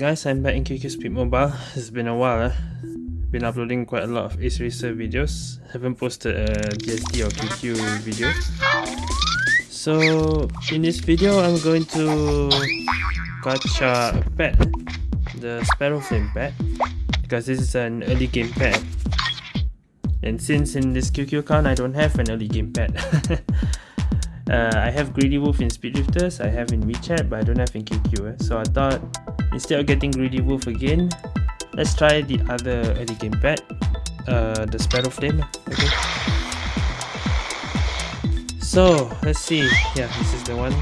Guys, I'm back in QQ Speed Mobile. It's been a while. Eh? Been uploading quite a lot of Ace Racer videos. Haven't posted a GSD or QQ video. So in this video, I'm going to gacha a pet, the Sparrow Flame pet, because this is an early game pet. And since in this QQ account, I don't have an early game pet. uh, I have Greedy Wolf in Speed Drifters, I have in WeChat, but I don't have in QQ. Eh? So I thought Instead of getting Greedy Wolf again, let's try the other early game pet, uh, the Sparrow Flame. Okay. So let's see. Yeah, this is the one.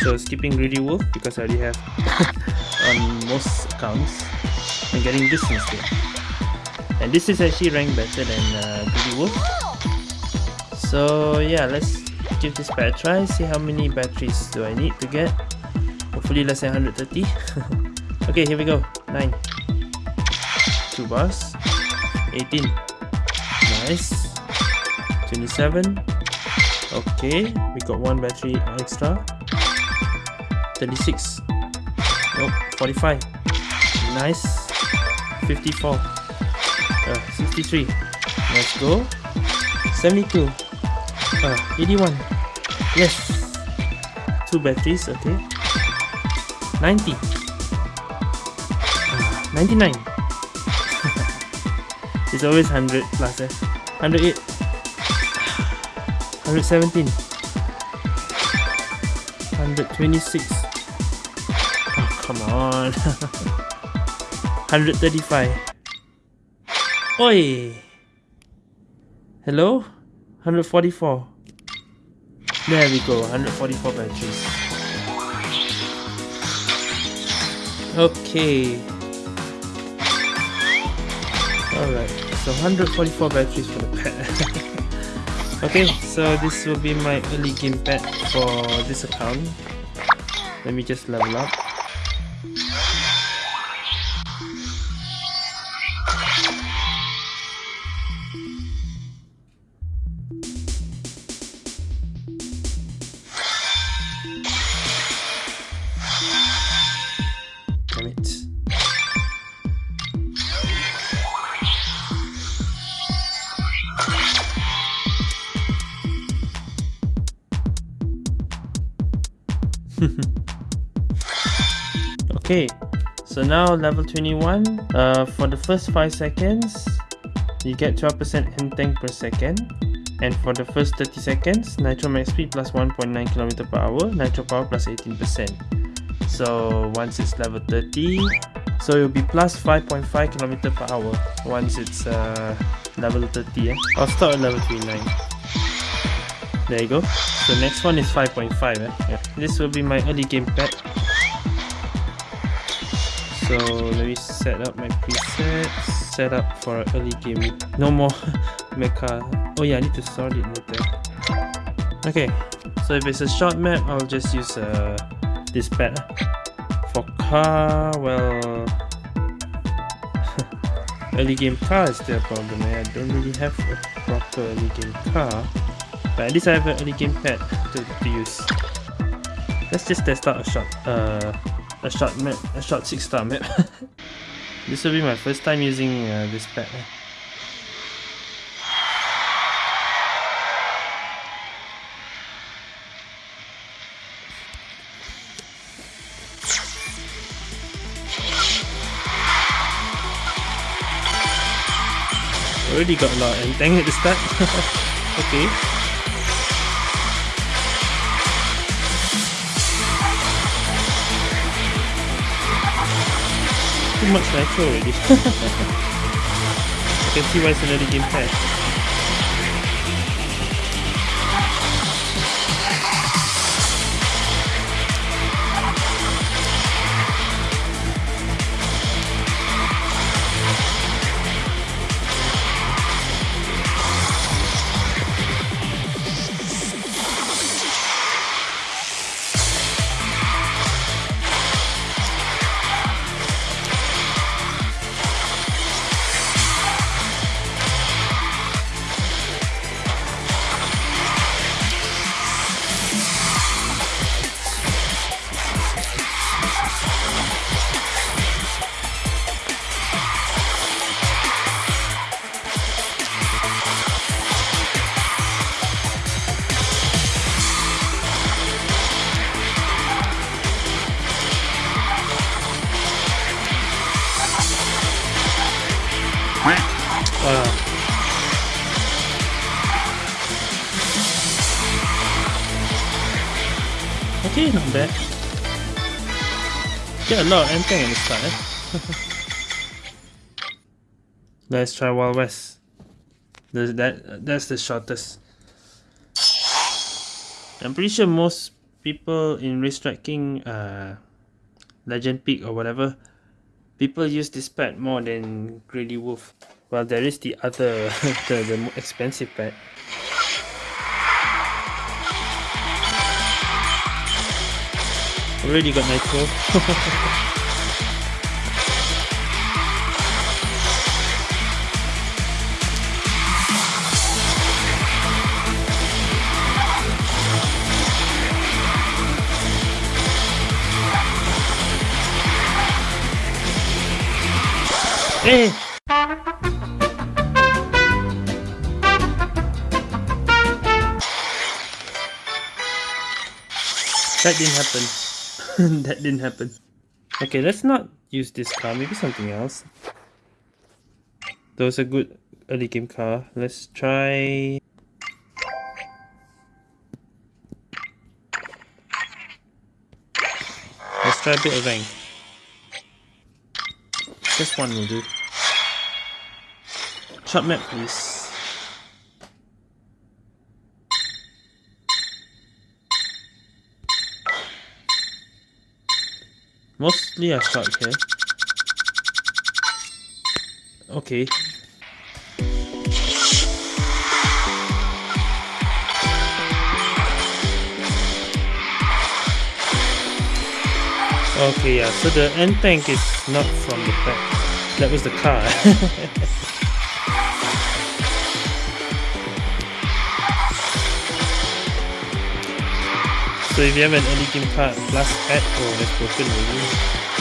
So skipping Greedy Wolf because I already have on most accounts. I'm getting this instead. And this is actually ranked better than uh, Greedy Wolf. So yeah, let's give this pet a try. See how many batteries do I need to get hopefully less than 130 okay here we go. 9 2 bars. 18 nice. 27 okay we got one battery extra. 36 nope 45 nice. 54 uh, 63 let's go. 72 uh, 81 yes. Two batteries okay 90 uh, 99 it's always 100 plus eh? 108 117 126 oh come on. 135 Oi! Hello? 144 There we go, 144 batteries Okay. Alright, so 144 batteries for the pet. okay, so this will be my early game pet for this account. Let me just level up. Okay so now level 21 uh, for the first 5 seconds you get 12% hand tank per second and for the first 30 seconds nitro max speed plus 1.9 km per hour nitro power plus 18% so once it's level 30 so it'll be plus 5.5 km per hour once it's uh, level 30 yeah? I'll start at level 29 there you go so next one is 5.5 eh? yeah. this will be my early game pet so let me set up my presets. Set up for early game no more mecha oh yeah i need to sort it later okay so if it's a short map i'll just use uh, this pad. For car well early game car is still a problem eh? i don't really have a proper early game car but at least i have an early game pad to, to use. Let's just test out a short uh a short map, a short 6 star map. this will be my first time using uh, this pad. Already got a lot and dang at the start. okay. Too much nitro already. I can see why it's another game pass. Get a of Entang in the start, eh? Let's try Wild West. that, that's the shortest. I'm pretty sure most people in racetracking, uh, Legend Peak or whatever, people use this pad more than Greedy Wolf. Well, there is the other, the, the more expensive pad. Already got nitro. Eh. That didn't happen. that didn't happen. Okay, let's not use this car. Maybe something else. That was a good early game car. Let's try... Let's try a bit of rank. This one will do. Short map, please. Mostly I start here. Okay. Okay, yeah, so the end tank is not from the back. That was the car. so if you have an early game plus pad, oh that's broken.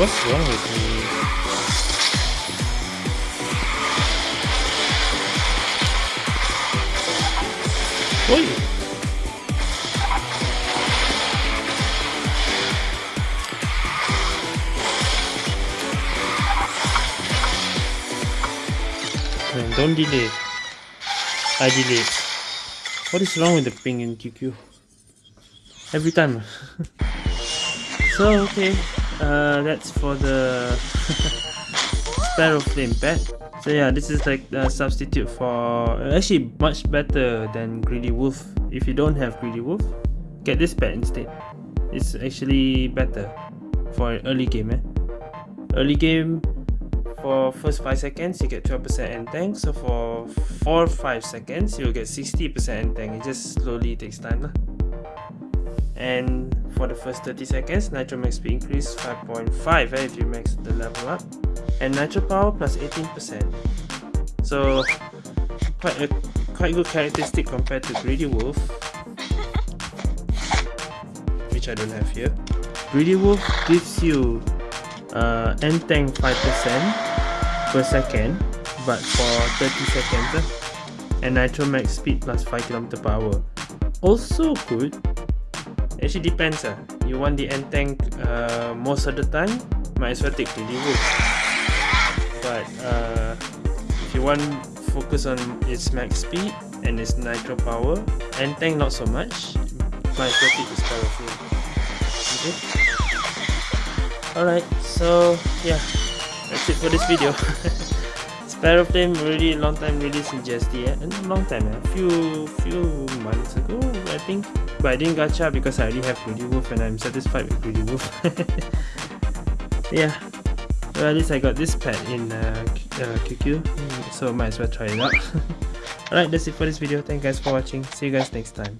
What's wrong with me? Oi! Man, don't delay. I delay. What is wrong with the ping in QQ? Every time. so, okay uh, that's for the Sparrow Flame pet. So yeah, this is like a substitute for actually much better than Greedy Wolf. If you don't have Greedy Wolf, get this pet instead. It's actually better for early game. Eh? Early game for first 5 seconds you get 12% end tank so for 4 5 seconds you'll get 60% end tank it just slowly takes time lah. and for the first 30 seconds, Nitro Max speed increase 5.5 eh, if you max the level up, and Nitro Power plus 18%. So quite a quite good characteristic compared to Greedy Wolf, which I don't have here. Greedy Wolf gives you uh, end tank 5% per second, but for 30 seconds, eh? and Nitro Max speed plus 5 km per hour. Also good, actually depends ah. You want the end tank uh, most of the time, might as well take the Wolf. But uh, if you want focus on its max speed and its nitro power, end tank not so much, might as well take. Okay. Alright, so yeah, that's it for this video. Sparrow Flame already long time released in GSD, eh? long time, a eh? few few months ago, I think. But I didn't gacha because I already have Greedy Wolf and I'm satisfied with Greedy Wolf. yeah. Well, at least I got this pet in uh, uh, QQ, so might as well try it out. Alright, that's it for this video. Thank you guys for watching. See you guys next time.